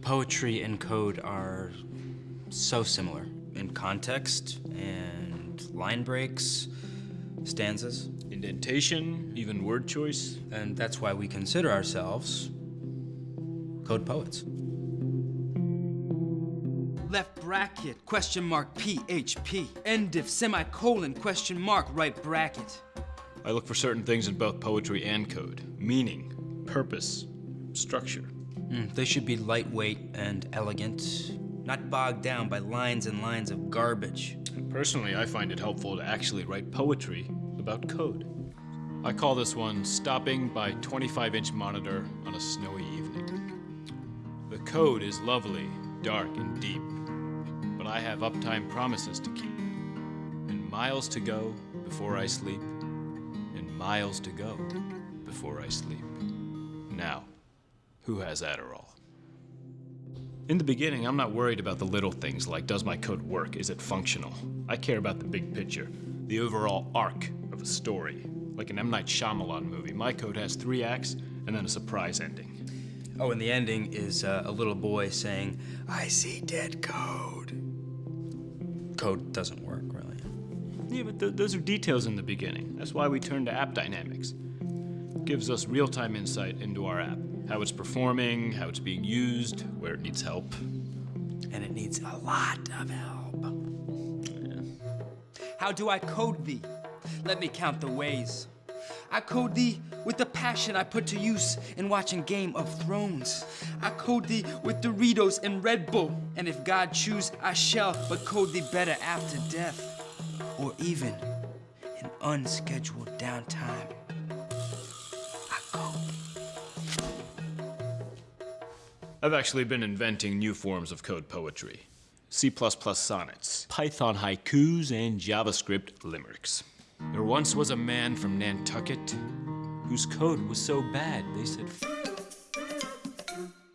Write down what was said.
Poetry and code are so similar in context and line breaks, stanzas, Indentation, even word choice. and that's why we consider ourselves code poets. Left bracket, question mark, PHP. End if, semicolon, question mark, right bracket. I look for certain things in both poetry and code meaning, purpose, structure. Mm, they should be lightweight and elegant, not bogged down by lines and lines of garbage. Personally, I find it helpful to actually write poetry about code. I call this one Stopping by 25 inch monitor on a snowy evening. The code is lovely, dark, and deep, but I have uptime promises to keep. And miles to go before I sleep, and miles to go before I sleep. Now, who has Adderall? In the beginning, I'm not worried about the little things like does my code work? Is it functional? I care about the big picture, the overall arc of a story. Like an M. Night Shyamalan movie, my code has three acts and then a surprise ending. Oh, and the ending is uh, a little boy saying, I see dead code. Code doesn't work, really. Yeah, but th- those are details in the beginning. That's why we turn to AppDynamics. It gives us real time insight into our app how it's performing, how it's being used, where it needs help. And it needs a lot of help. How do I code thee? Let me count the ways. I code thee with the passion I put to use in watching Game of Thrones. I code thee with Doritos and Red Bull. And if God choose, I shall but code thee better after death. Or even in unscheduled downtime. I've actually been inventing new forms of code poetry C sonnets, Python haikus, and JavaScript limericks. There once was a man from Nantucket whose code was so bad they said, "F-